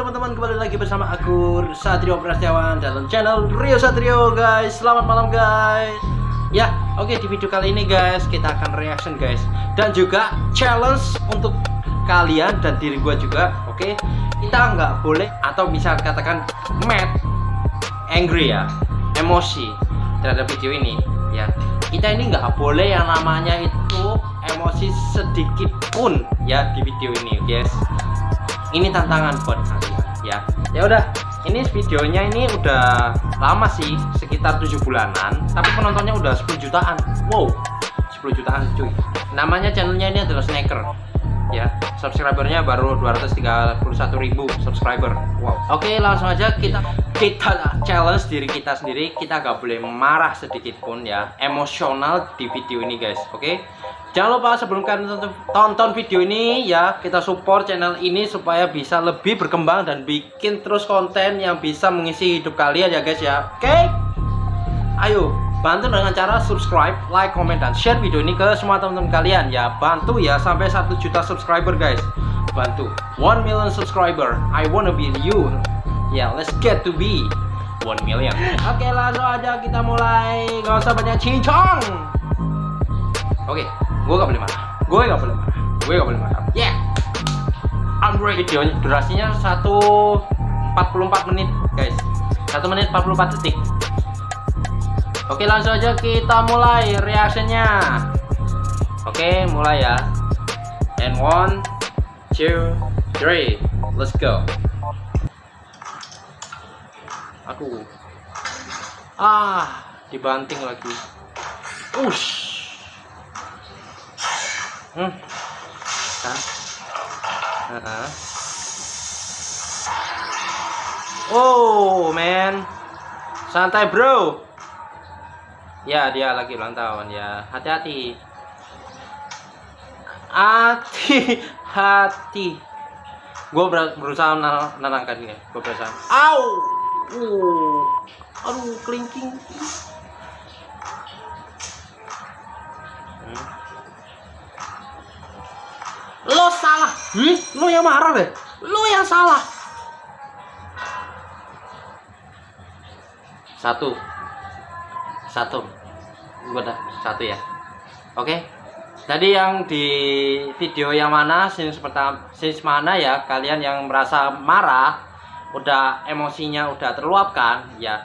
teman-teman kembali lagi bersama aku Satrio Prasetyawan dalam channel Rio Satrio guys. Selamat malam guys. Ya oke di video kali ini guys kita akan reaction guys. Dan juga challenge untuk kalian dan diri gue juga Oke? Kita nggak boleh atau bisa katakan mad Angry ya Emosi terhadap video ini ya. Kita ini nggak boleh yang namanya itu emosi sedikit pun ya di video ini guys ini tantangan buat kalian ya. Ya udah ini videonya ini udah lama sih sekitar tujuh bulanan tapi penontonnya udah 10 jutaan. Wow 10 jutaan cuy. Namanya channelnya ini adalah snacker ya. Subscribernya baru 231.000 subscriber. Wow. Oke langsung aja kita kita challenge diri kita sendiri. Kita gak boleh marah sedikit pun ya. Emosional di video ini guys oke Jangan lupa sebelum kalian tonton video ini ya kita support channel ini supaya bisa lebih berkembang dan bikin terus konten yang bisa mengisi hidup kalian ya guys ya. Oke? Okay? Ayo bantu dengan cara subscribe, like, comment dan share video ini ke semua teman-teman kalian ya. Bantu ya sampai 1 juta subscriber guys. Bantu 1 million subscriber. I wanna be you. Ya, yeah, let's get to be 1 million. Oke, okay, langsung aja kita mulai. Gak usah banyak cincong. Oke. Okay gue gak boleh marah. Gue gak boleh marah. Gue gak boleh marah. Yeah. Android video durasinya 144 menit guys. 1 menit 44 detik. Oke langsung aja kita mulai reactionnya oke mulai ya. And one two three. Let's go. Aku ah dibanting lagi. Ush hmm. Uh -huh. oh man. Santai bro. Ya dia lagi ulang tahun ya. Hati-hati. Hati. Hati gue berusaha menenangkan dia gue berusaha. Au! Uh. Aduh kelingking lo salah. Hmm? lo yang marah deh lo yang salah. Satu. Satu. Udah satu ya. Oke. Tadi yang di video yang mana scene pertama scene mana ya kalian yang merasa marah udah emosinya udah terluapkan ya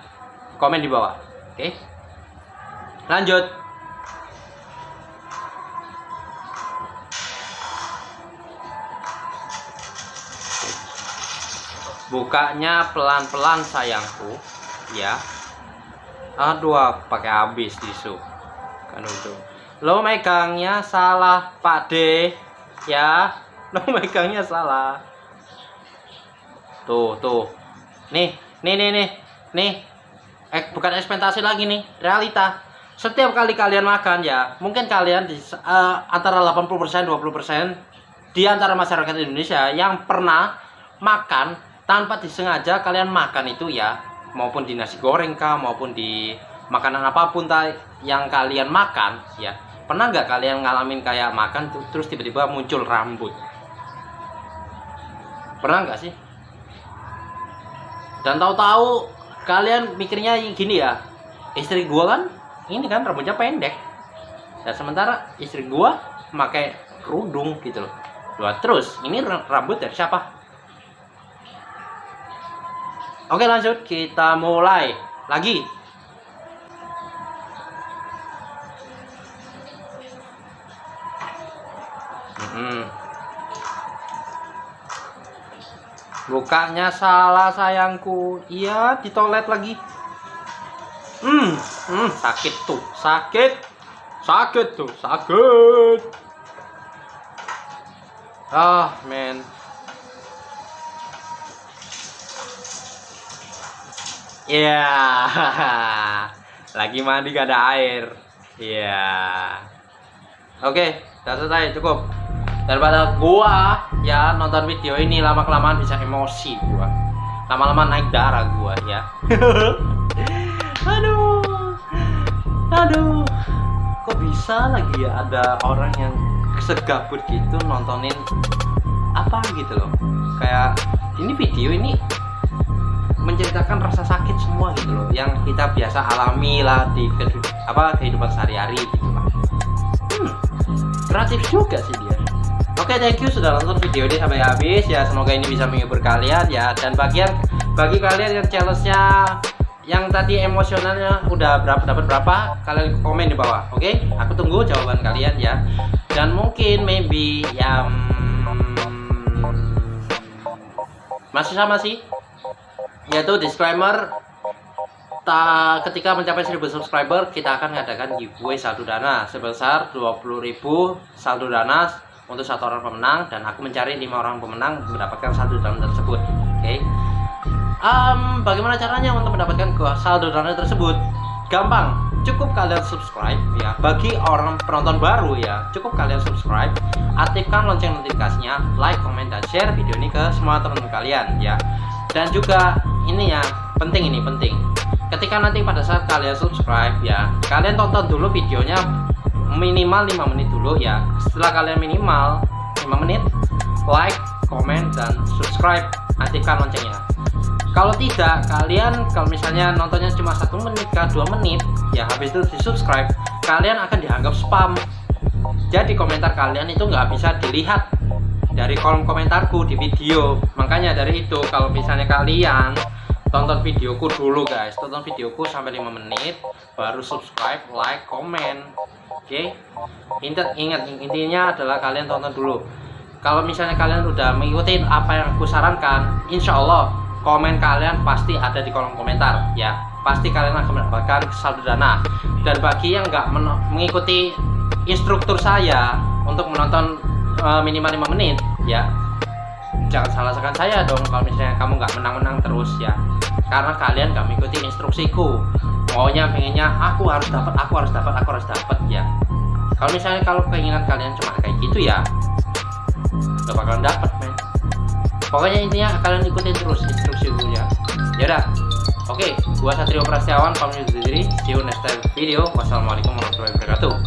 komen di bawah. Oke. Lanjut bukanya pelan-pelan sayangku. Ya. Aduh pakai habis tisu. Kan itu lo megangnya salah pak D. Ya. Lo megangnya salah. Tuh tuh. Nih nih nih nih nih. Eh bukan ekspektasi lagi nih realita. Setiap kali kalian makan ya mungkin kalian di uh, antara 80% 20% di antara masyarakat Indonesia yang pernah makan tanpa disengaja kalian makan itu ya maupun di nasi goreng kah maupun di makanan apa pun yang kalian makan ya. Pernah nggak kalian ngalamin kayak makan terus tiba-tiba muncul rambut? Pernah nggak sih? Dan tahu-tahu kalian mikirnya gini ya istri gua kan ini kan rambutnya pendek. Dan sementara istri gua pakai kerudung gitu loh. Terus ini rambut dari siapa Oke lanjut. Kita mulai lagi. Hmm. Bukanya salah sayangku. Iya di toilet lagi. Hmm, hmm sakit tuh. Sakit. Sakit tuh sakit. Ah men Iya. Yeah. Lagi mandi gak ada air. Iya. Yeah. Oke, okay, udah selesai cukup. Daripada gua ya nonton video ini lama kelamaan bisa emosi gua. Lama-lama naik darah gua ya. Aduh. Aduh. Kok bisa lagi ya ada orang yang segabut gitu nontonin apa gitu loh kayak ini video ini menceritakan rasa sakit semua gitu loh yang kita biasa alami lah di apa kehidupan sehari-hari gitu lah. Hmm, kreatif juga sih dia. Oke okay, thank you sudah nonton video ini sampai habis ya. Semoga ini bisa menghibur kalian ya. Dan bagian bagi kalian yang challenge-nya yang tadi emosionalnya udah berapa dapat berapa kalian komen di bawah oke? Okay? aku tunggu jawaban kalian ya. Dan mungkin maybe yang masih sama sih yaitu disclaimer ta, ketika mencapai 1000 subscriber kita akan mengadakan giveaway saldo dana. Sebesar 20.000 saldo dana untuk satu orang pemenang dan aku mencari lima orang pemenang mendapatkan saldo dana tersebut. Oke. Okay? um, bagaimana caranya untuk mendapatkan saldo dana tersebut? Gampang. Cukup kalian subscribe ya. Bagi orang penonton baru ya. Cukup kalian subscribe. Aktifkan lonceng notifikasinya like comment dan share video ini ke semua teman-teman kalian ya. Dan juga ini ya penting ini penting. Ketika nanti pada saat kalian subscribe ya kalian tonton dulu videonya minimal 5 menit dulu ya. Setelah kalian minimal 5 menit like comment dan subscribe. Aktifkan loncengnya. Kalau tidak kalian kalau misalnya nontonnya cuma satu menit ke dua menit ya habis itu di subscribe kalian akan dianggap spam. Jadi komentar kalian itu nggak bisa dilihat dari kolom komentarku di video. Makanya dari itu kalau misalnya kalian tonton videoku dulu guys tonton videoku sampai 5 menit baru subscribe like komen. Oke? Okay? ingat ingat intinya adalah kalian tonton dulu. Kalau misalnya kalian udah mengikuti apa yang aku sarankan insya Allah komen kalian pasti ada di kolom komentar ya. Pasti kalian akan mendapatkan saldo dana. Dan bagi yang nggak mengikuti instruktur saya untuk menonton uh, minimal 5 menit ya. Jangan salahkan saya dong kalau misalnya kamu nggak menang-menang terus ya. Karena kalian nggak mengikuti instruksiku. Maunya pengennya aku harus dapat aku harus dapat aku harus dapat ya. Kalau misalnya kalau keinginan kalian cuma kayak gitu ya nggak bakalan dapat men. Pokoknya intinya kalian ikutin terus instruksi ya. Yaudah oke okay, gua Satrio Prasetyawan pamit diri. See you next time video. Wassalamualaikum warahmatullahi wabarakatuh